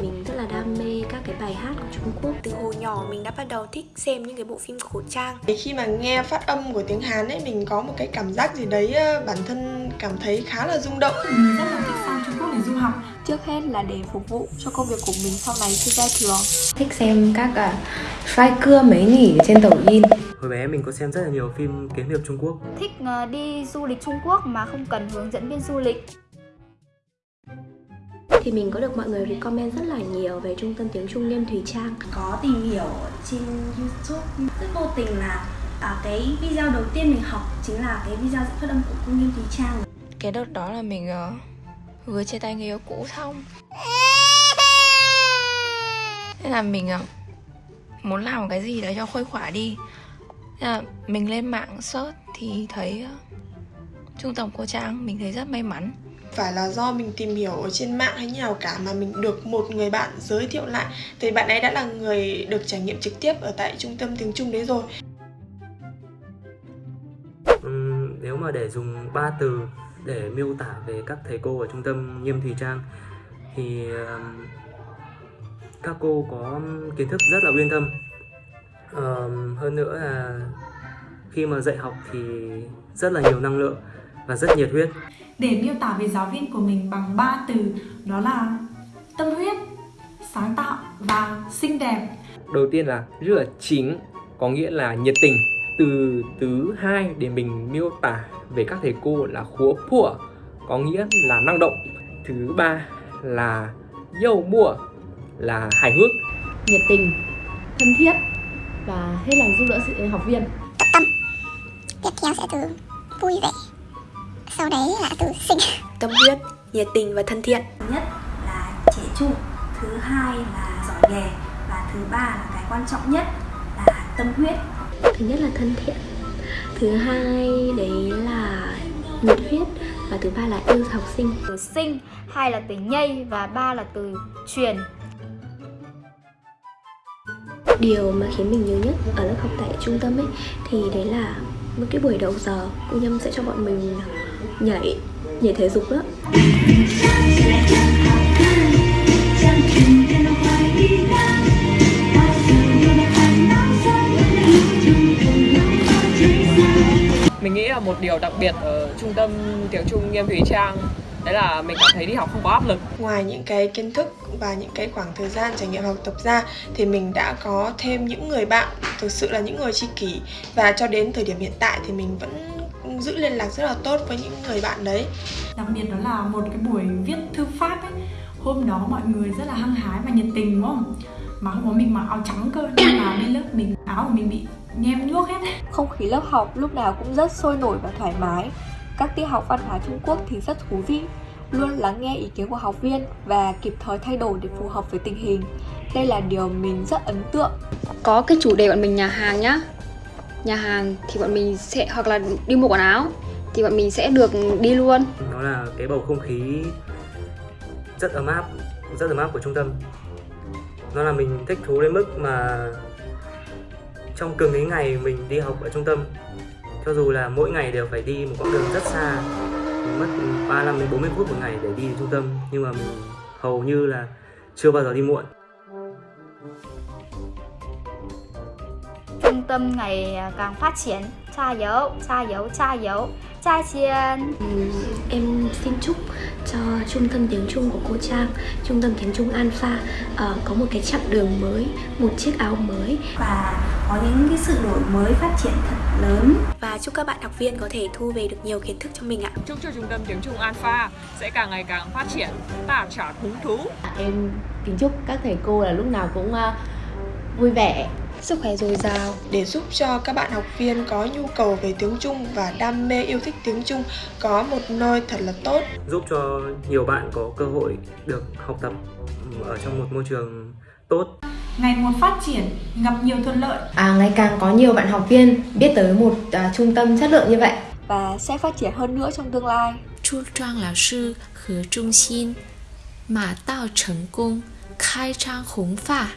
Mình rất là đam mê các cái bài hát của Trung Quốc. Từ hồi nhỏ mình đã bắt đầu thích xem những cái bộ phim cổ trang. Khi mà nghe phát âm của tiếng Hàn ấy mình có một cái cảm giác gì đấy ờ, bản thân cảm thấy khá là rung động. Mình rất là thích sang Trung Quốc để du học. Trước hết là để phục vụ cho công việc của mình sau này khi ra trường. Thích xem các uh, trai cưa mấy nghỉ trên 抖音 Hồi bé mình có xem rất là nhiều phim kiếm hiệp Trung Quốc. Thích uh, đi du lịch Trung Quốc mà không cần hướng dẫn viên du lịch thì mình có được mọi người recommend rất là nhiều về trung tâm tiếng Trung Nghiêm Thùy Trang. Có tìm hiểu trên YouTube. Rất vô tình là à, cái video đầu tiên mình học chính là cái video dẫn phát âm của cô Nghiêm Thùy Trang. Cái đợt đó là mình uh, vừa chia tay người yêu cũ xong Thế là mình uh, muốn làm một cái gì đấy cho khuây khỏa đi. Thế là mình lên mạng search thì thấy uh, trung tâm cô Trang mình thấy rất may mắn phải là do mình tìm hiểu ở trên mạng hay như nào cả mà mình được một người bạn giới thiệu lại. Thì bạn ấy đã là người được trải nghiệm trực tiếp ở tại trung tâm tiếng Trung đấy rồi. Uhm, nếu mà để dùng ba từ để miêu tả về các thầy cô ở trung tâm Nghiêm Thùy Trang thì uh, các cô có kiến thức rất là uyên thâm. Uh, hơn nữa là khi mà dạy học thì rất là nhiều năng lượng và rất nhiệt huyết để miêu tả về giáo viên của mình bằng ba từ đó là tâm huyết, sáng tạo và xinh đẹp. Đầu tiên là rất chính, có nghĩa là nhiệt tình. Từ thứ hai để mình miêu tả về các thầy cô là khúa phủa, có nghĩa là năng động. Thứ ba là dâu mua, là hài hước. Nhiệt tình, thân thiết và hết lòng giúp đỡ sự học viên. Tâm. Tiếp theo sẽ từ vui vẻ sau đấy là từ sinh. Tâm huyết nhiệt tình và thân thiện. Thứ nhất là trẻ trung thứ hai là giỏi nghề và thứ ba là cái quan trọng nhất là tâm huyết. Thứ nhất là thân thiện thứ hai đấy là nhiệt huyết và thứ ba là yêu học sinh. Từ sinh hai là từ nhây và ba là từ truyền. Điều mà khiến mình nhớ nhất ở lớp học tại trung tâm ấy thì đấy là một cái buổi đầu giờ. Cô nhâm sẽ cho bọn mình nhảy nhảy thể dục đó mình nghĩ là một điều đặc biệt ở trung tâm tiếng Trung Nghiêm Thủy Trang đấy là mình cảm thấy đi học không có áp lực. Ngoài những cái kiến thức và những cái khoảng thời gian trải nghiệm học tập ra thì mình đã có thêm những người bạn thực sự là những người tri kỷ. Và cho đến thời điểm hiện tại thì mình vẫn giữ liên lạc rất là tốt với những người bạn đấy. Đặc biệt đó là một cái buổi viết thư pháp ấy hôm đó mọi người rất là hăng hái và nhiệt tình đúng không? Mà không có mình mặc áo trắng cơ nên là bên lớp mình áo của mình bị nhem nhuốc hết. Không khí lớp học lúc nào cũng rất sôi nổi và thoải mái. Các tiết học văn hóa Trung Quốc thì rất thú vị luôn lắng nghe ý kiến của học viên và kịp thời thay đổi để phù hợp với tình hình. Đây là điều mình rất ấn tượng. Có cái chủ đề bọn mình nhà hàng nhá nhà hàng thì bọn mình sẽ, hoặc là đi mua quần áo thì bọn mình sẽ được đi luôn. Nó là cái bầu không khí rất ấm áp, rất ấm áp của trung tâm. Nó là mình thích thú đến mức mà trong cường mấy ngày mình đi học ở trung tâm, cho dù là mỗi ngày đều phải đi một quãng đường rất xa, mình mất 35 đến 40 phút một ngày để đi đến trung tâm, nhưng mà mình hầu như là chưa bao giờ đi muộn. Tâm ngày càng phát triển. Cha dấu cha dấu cha dấu. Cha chiên. Ừ, em xin chúc cho trung tâm tiếng Trung của cô Trang trung tâm tiếng Trung Alpha uh, có một cái chặng đường mới một chiếc áo mới. Và có những cái sự đổi mới phát triển thật lớn. Và chúc các bạn học viên có thể thu về được nhiều kiến thức cho mình ạ. Chúc cho trung tâm tiếng Trung Alpha sẽ càng ngày càng phát triển tạ trả hứng thú. Em kính chúc các thầy cô là lúc nào cũng uh, vui vẻ sức khỏe dồi dào để giúp cho các bạn học viên có nhu cầu về tiếng Trung và đam mê yêu thích tiếng Trung có một nơi thật là tốt giúp cho nhiều bạn có cơ hội được học tập ở trong một môi trường tốt ngày một phát triển gặp nhiều thuận lợi à ngày càng có nhiều bạn học viên biết tới một uh, trung tâm chất lượng như vậy và sẽ phát triển hơn nữa trong tương lai Chu Trang lão sư和中心马到成功开张弘法